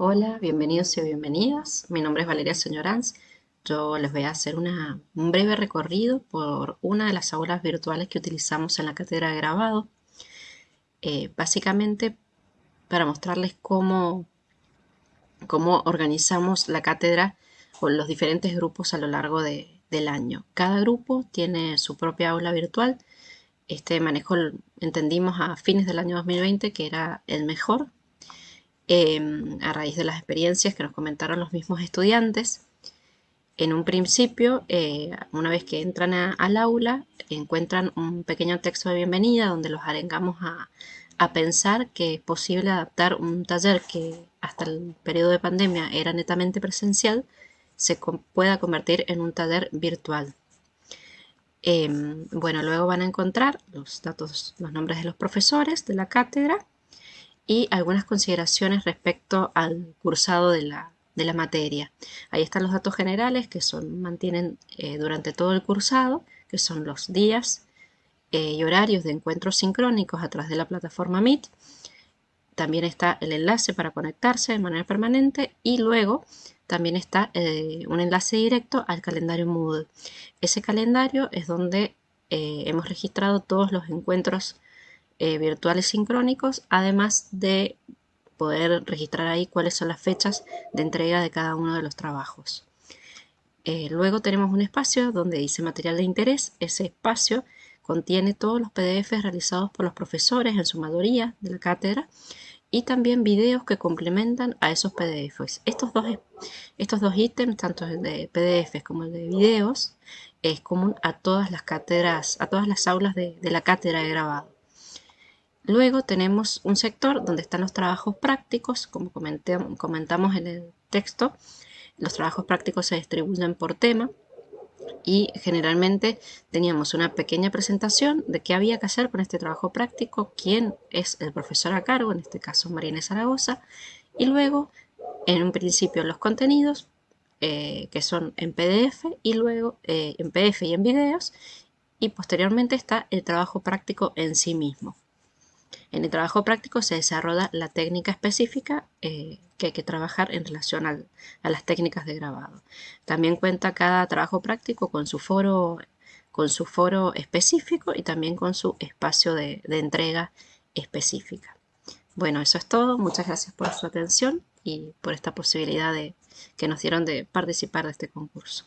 Hola, bienvenidos y bienvenidas. Mi nombre es Valeria Señoranz. Yo les voy a hacer un breve recorrido por una de las aulas virtuales que utilizamos en la cátedra de grabado. Eh, básicamente para mostrarles cómo, cómo organizamos la cátedra con los diferentes grupos a lo largo del año. Cada grupo tiene su propia aula virtual. Este manejo entendimos a fines del año 2020 que era el mejor Em, a raíz de las experiencias que nos comentaron los mismos estudiantes. En un principio, eh, una vez que entran al aula, encuentran un pequeño texto de bienvenida donde los arengamos a, pensar que es posible adaptar un taller que hasta el periodo de pandemia era netamente presencial, se pueda convertir en un taller virtual. Em, bueno, luego van a encontrar los datos, los nombres de los profesores de la cátedra, y algunas consideraciones respecto al cursado de la, materia. Ahí están los datos generales que son, mantienen eh, durante todo el cursado, que son los días eh, y horarios de encuentros sincrónicos a través de la plataforma Meet. También está el enlace para conectarse de manera permanente y luego también está eh, un enlace directo al calendario Moodle. Ese calendario es donde hemos registrado todos los encuentros eh, virtuales sincrónicos, además de poder registrar ahí cuáles son las fechas de entrega de cada uno de los trabajos. Eh, luego tenemos un espacio donde dice material de interés. Ese espacio contiene todos los PDFs realizados por los profesores en su mayoría de la cátedra y también videos que complementan a esos PDFs. Estos dos, estos dos ítems, tanto el de PDFs como el de videos, es común a todas las cátedras, a todas las aulas de la cátedra de grabado. Luego tenemos un sector donde están los trabajos prácticos, como comentamos en el texto. Los trabajos prácticos se distribuyen por tema y generalmente teníamos una pequeña presentación de qué había que hacer con este trabajo práctico, quién es el profesor a cargo, en este caso Marina Zaragoza, y luego en un principio los contenidos eh, que son en PDF y luego eh, en PDF y en videos y posteriormente está el trabajo práctico en sí mismo. En el trabajo práctico se desarrolla la técnica específica eh, que hay que trabajar en relación a las técnicas de grabado. También cuenta cada trabajo práctico con su foro, con su foro específico y también con su espacio de, entrega específica. Bueno, eso es todo. Muchas gracias por su atención y por esta posibilidad de, que nos dieron de participar de este concurso.